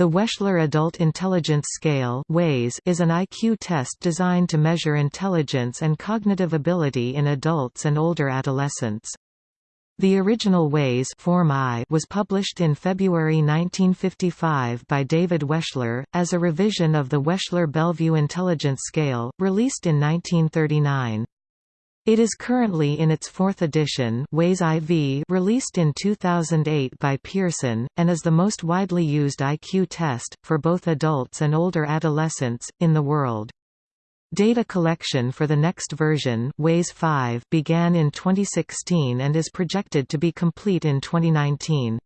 The Wechsler Adult Intelligence Scale is an IQ test designed to measure intelligence and cognitive ability in adults and older adolescents. The original WAIS Form I was published in February 1955 by David Wechsler, as a revision of the Wechsler-Bellevue Intelligence Scale, released in 1939. It is currently in its fourth edition WAIS IV released in 2008 by Pearson, and is the most widely used IQ test, for both adults and older adolescents, in the world. Data collection for the next version WAIS 5 began in 2016 and is projected to be complete in 2019.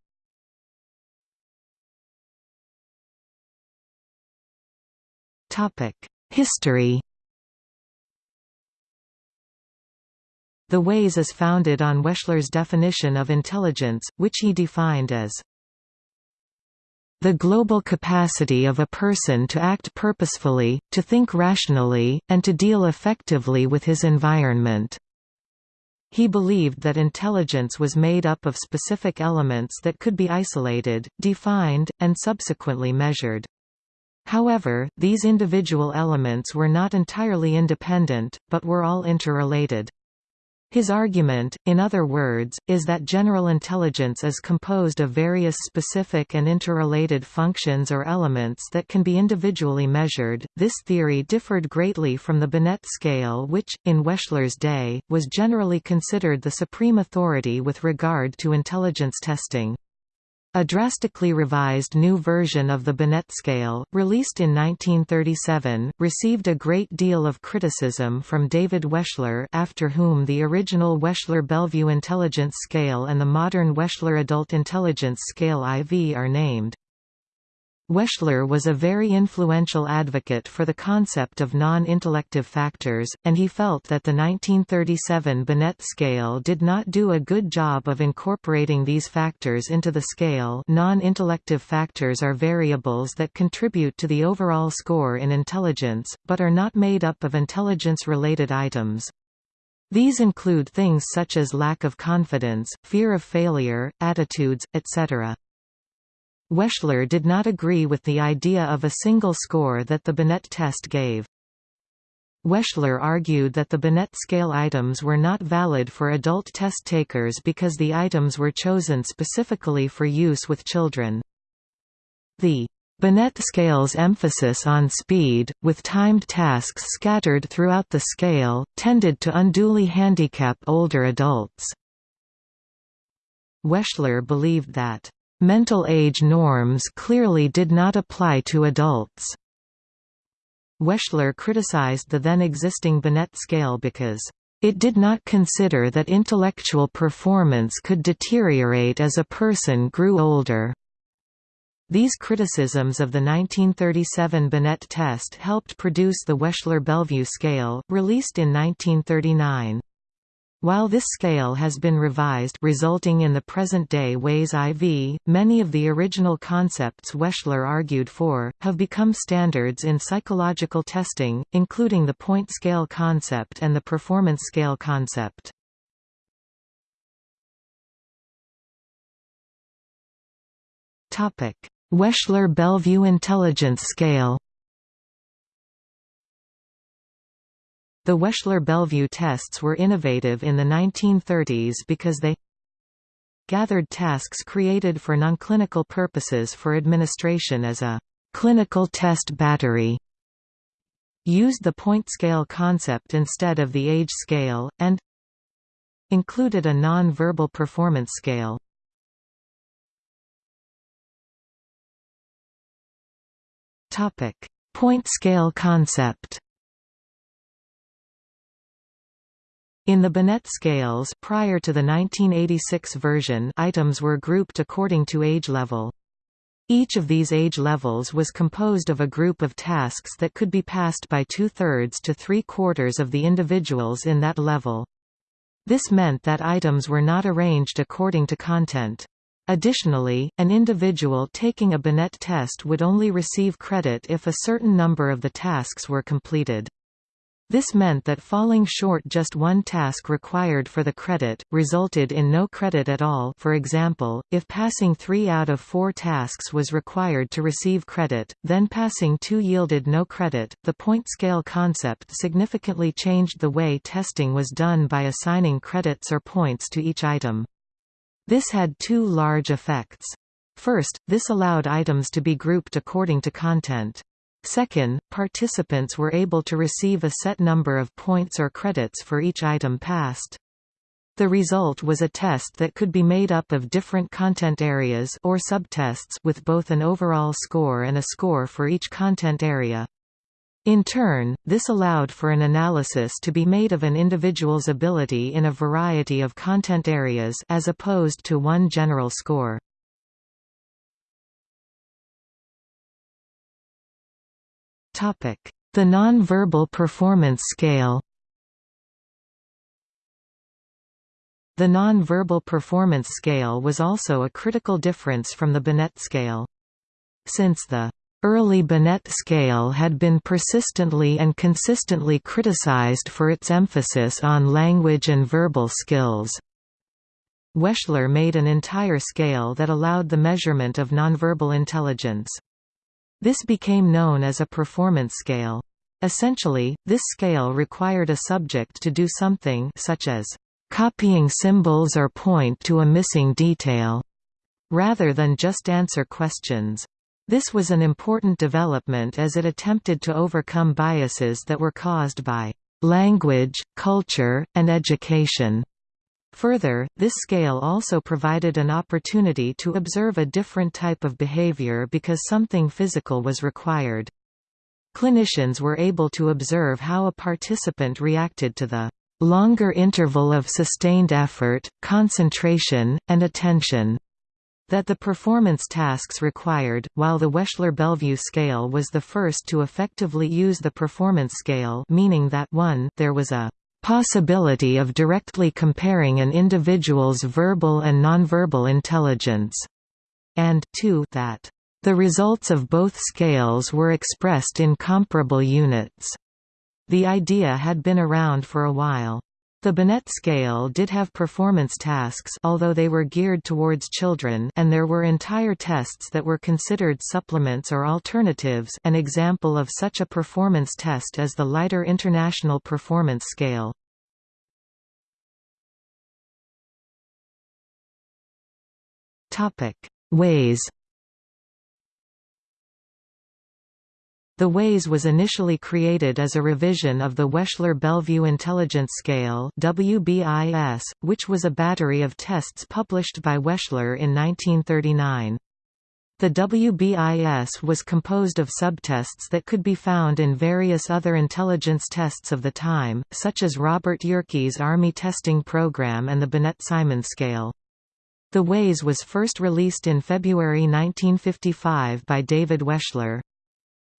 History The WAIS is founded on Wechsler's definition of intelligence, which he defined as the global capacity of a person to act purposefully, to think rationally, and to deal effectively with his environment. He believed that intelligence was made up of specific elements that could be isolated, defined, and subsequently measured. However, these individual elements were not entirely independent, but were all interrelated. His argument, in other words, is that general intelligence is composed of various specific and interrelated functions or elements that can be individually measured. This theory differed greatly from the Binet scale, which, in Wechsler's day, was generally considered the supreme authority with regard to intelligence testing. A drastically revised new version of the Binet scale, released in 1937, received a great deal of criticism from David Wechsler after whom the original Wechsler-Bellevue Intelligence Scale and the modern Wechsler Adult Intelligence Scale IV are named. Wechsler was a very influential advocate for the concept of non-intellective factors, and he felt that the 1937 Binet scale did not do a good job of incorporating these factors into the scale non-intellective factors are variables that contribute to the overall score in intelligence, but are not made up of intelligence-related items. These include things such as lack of confidence, fear of failure, attitudes, etc. Wechsler did not agree with the idea of a single score that the Binet test gave. Wechsler argued that the Binet scale items were not valid for adult test takers because the items were chosen specifically for use with children. The Binet scale's emphasis on speed, with timed tasks scattered throughout the scale, tended to unduly handicap older adults. Wechsler believed that Mental age norms clearly did not apply to adults. Wechsler criticized the then existing Binet scale because it did not consider that intellectual performance could deteriorate as a person grew older. These criticisms of the 1937 Binet test helped produce the Wechsler-Bellevue scale, released in 1939. While this scale has been revised resulting in the present-day WAIS IV, many of the original concepts Wechsler argued for, have become standards in psychological testing, including the point scale concept and the performance scale concept. Wechsler-Bellevue Intelligence Scale The Wechsler-Bellevue tests were innovative in the 1930s because they gathered tasks created for non-clinical purposes for administration as a clinical test battery, used the point scale concept instead of the age scale, and included a non-verbal performance scale. Point scale concept In the Binet scales prior to the 1986 version items were grouped according to age level. Each of these age levels was composed of a group of tasks that could be passed by two-thirds to three-quarters of the individuals in that level. This meant that items were not arranged according to content. Additionally, an individual taking a Binet test would only receive credit if a certain number of the tasks were completed. This meant that falling short just one task required for the credit, resulted in no credit at all for example, if passing three out of four tasks was required to receive credit, then passing two yielded no credit. The point scale concept significantly changed the way testing was done by assigning credits or points to each item. This had two large effects. First, this allowed items to be grouped according to content. Second, participants were able to receive a set number of points or credits for each item passed. The result was a test that could be made up of different content areas or subtests with both an overall score and a score for each content area. In turn, this allowed for an analysis to be made of an individual's ability in a variety of content areas as opposed to one general score. The non-verbal performance scale The non-verbal performance scale was also a critical difference from the Binet scale. Since the early Binet scale had been persistently and consistently criticized for its emphasis on language and verbal skills. Wechsler made an entire scale that allowed the measurement of nonverbal intelligence. This became known as a performance scale. Essentially, this scale required a subject to do something such as copying symbols or point to a missing detail, rather than just answer questions. This was an important development as it attempted to overcome biases that were caused by language, culture, and education. Further, this scale also provided an opportunity to observe a different type of behavior because something physical was required. Clinicians were able to observe how a participant reacted to the longer interval of sustained effort, concentration, and attention that the performance tasks required, while the Wechsler-Bellevue scale was the first to effectively use the performance scale meaning that 1 there was a possibility of directly comparing an individual's verbal and nonverbal intelligence, and 2 that the results of both scales were expressed in comparable units. The idea had been around for a while. The Binet scale did have performance tasks although they were geared towards children and there were entire tests that were considered supplements or alternatives an example of such a performance test is the Leiter International Performance Scale. WAIS The WAIS was initially created as a revision of the Wechsler-Bellevue Intelligence Scale WBIS, which was a battery of tests published by Wechsler in 1939. The WBIS was composed of subtests that could be found in various other intelligence tests of the time, such as Robert Yerkes' Army testing program and the Binet-Simon scale. The WAIS was first released in February 1955 by David Wechsler.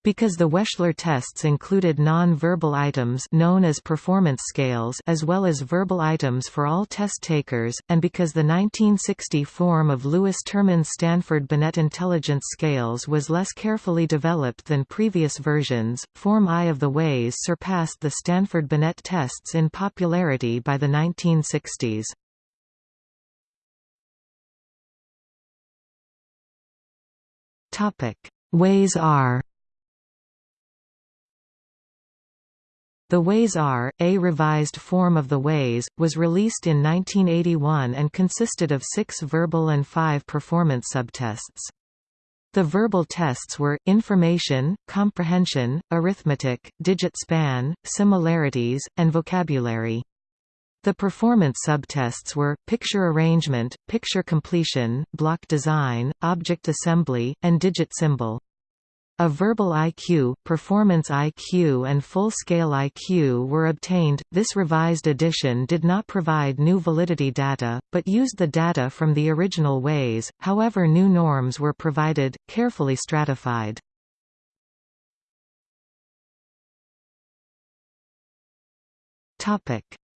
Because the Wechsler tests included non-verbal items known as performance scales as well as verbal items for all test takers, and because the 1960 form of Lewis Terman's Stanford Binet intelligence scales was less carefully developed than previous versions, Form I of the WAIS surpassed the Stanford Binet tests in popularity by the 1960s. Topic: WAIS R. The WAIS R, a revised form of the WAIS, was released in 1981 and consisted of six verbal and five performance subtests. The verbal tests were, information, comprehension, arithmetic, digit span, similarities, and vocabulary. The performance subtests were, picture arrangement, picture completion, block design, object assembly, and digit symbol. A verbal IQ, performance IQ and full-scale IQ were obtained. This revised edition did not provide new validity data, but used the data from the original WAIS, however new norms were provided, carefully stratified.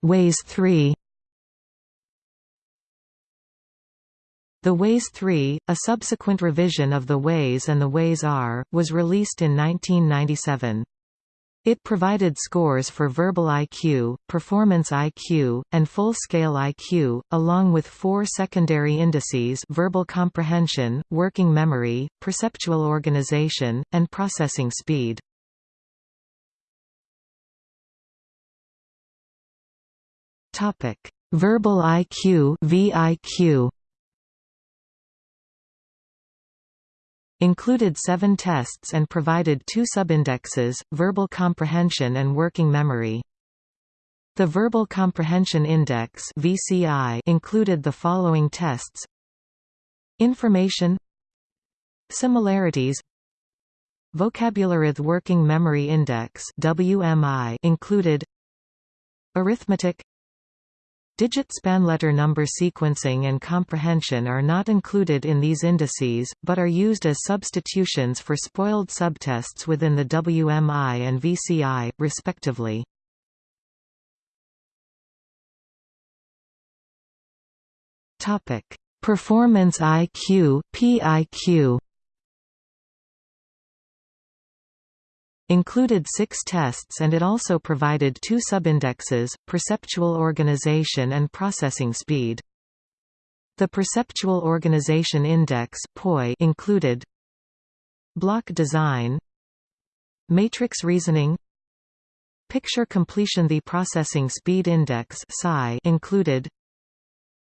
WAIS 3 The WAIS 3, a subsequent revision of the WAIS and the WAIS R, was released in 1997. It provided scores for verbal IQ, performance IQ, and full-scale IQ, along with four secondary indices verbal comprehension, working memory, perceptual organization, and processing speed. Verbal IQ VIQ included seven tests and provided two subindexes, verbal comprehension and working memory. The Verbal Comprehension Index VCI included the following tests Information Similarities Vocabulary Working Memory Index WMI included Arithmetic Digit span letter number sequencing and comprehension are not included in these indices, but are used as substitutions for spoiled subtests within the WMI and VCI, respectively. Performance IQ PIQ included six tests and it also provided two subindexes, perceptual organization and processing speed. The Perceptual Organization Index included block design matrix reasoning picture completion The Processing Speed Index included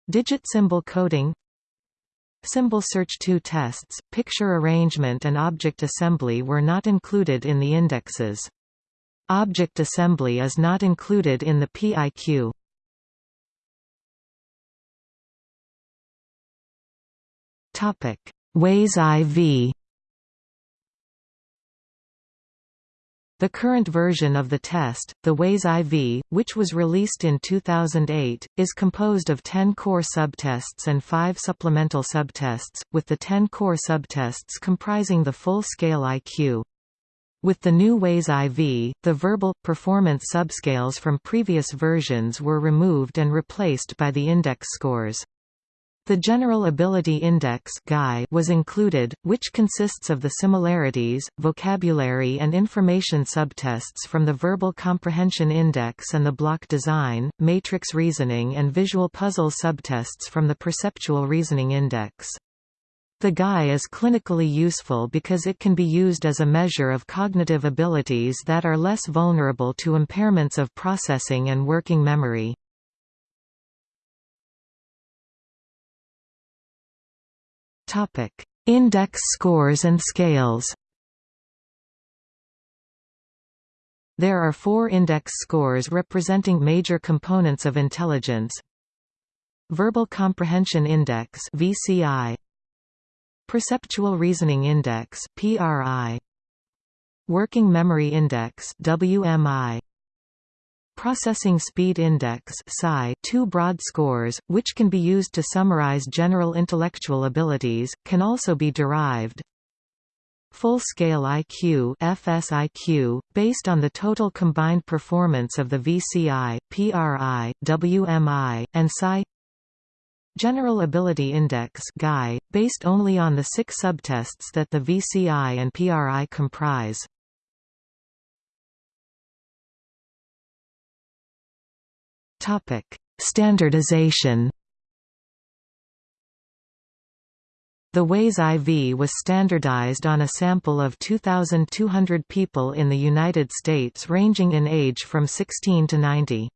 digit symbol coding Symbol Search 2 tests, picture arrangement and object assembly were not included in the indexes. Object assembly is not included in the PIQ. WAIS IV The current version of the test, the WAIS IV, which was released in 2008, is composed of 10 core subtests and 5 supplemental subtests, with the 10 core subtests comprising the full-scale IQ. With the new WAIS IV, the verbal, performance subscales from previous versions were removed and replaced by the index scores. The General Ability Index was included, which consists of the similarities, vocabulary and information subtests from the Verbal Comprehension Index and the block design, matrix reasoning and visual puzzle subtests from the Perceptual Reasoning Index. The GAI is clinically useful because it can be used as a measure of cognitive abilities that are less vulnerable to impairments of processing and working memory. Index scores and scales. There are four index scores representing major components of intelligence. Verbal Comprehension Index (VCI), Perceptual Reasoning Index (PRI), Working Memory Index (WMI), Processing Speed Index two broad scores, which can be used to summarize general intellectual abilities, can also be derived. Full-scale IQ FSIQ, based on the total combined performance of the VCI, PRI, WMI, and PSI General Ability Index GAI, based only on the six subtests that the VCI and PRI comprise. Topic: Standardization. The WAIS IV was standardized on a sample of 2,200 people in the United States ranging in age from 16 to 90.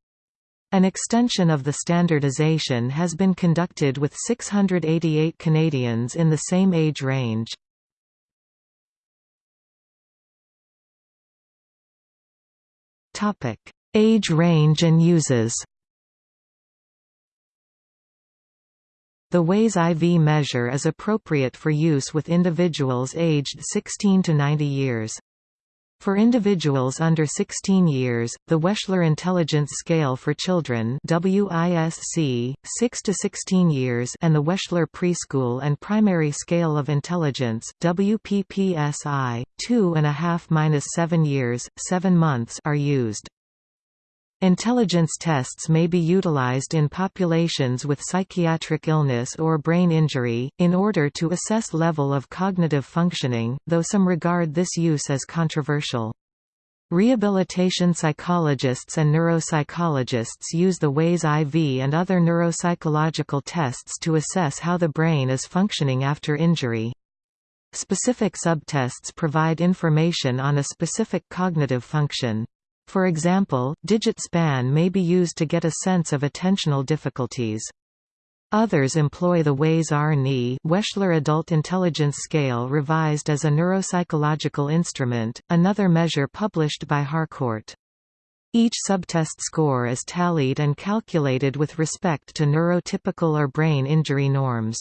An extension of the standardization has been conducted with 688 Canadians in the same age range. Age range and uses The WAIS IV measure is appropriate for use with individuals aged 16 to 90 years. For individuals under 16 years, the Wechsler Intelligence Scale for Children WISC, 6 to 16 years and the Wechsler Preschool and Primary Scale of Intelligence WPPSI, 2.5–7 years, 7 months are used. Intelligence tests may be utilized in populations with psychiatric illness or brain injury, in order to assess level of cognitive functioning, though some regard this use as controversial. Rehabilitation psychologists and neuropsychologists use the WAIS IV and other neuropsychological tests to assess how the brain is functioning after injury. Specific subtests provide information on a specific cognitive function. For example, digit span may be used to get a sense of attentional difficulties. Others employ the WAIS-RNI Wechsler Adult Intelligence Scale revised as a neuropsychological instrument, another measure published by Harcourt. Each subtest score is tallied and calculated with respect to neurotypical or brain injury norms.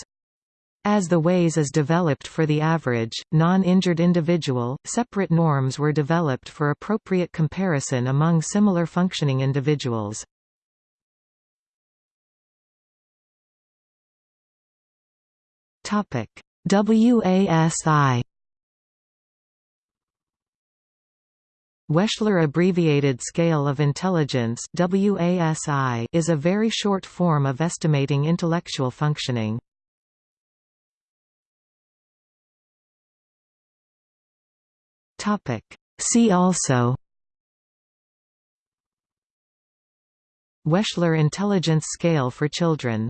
As the WAIS is developed for the average, non-injured individual, separate norms were developed for appropriate comparison among similar functioning individuals. WASI Wechsler Abbreviated Scale of Intelligence is a very short form of estimating intellectual functioning. See also Wechsler Intelligence Scale for Children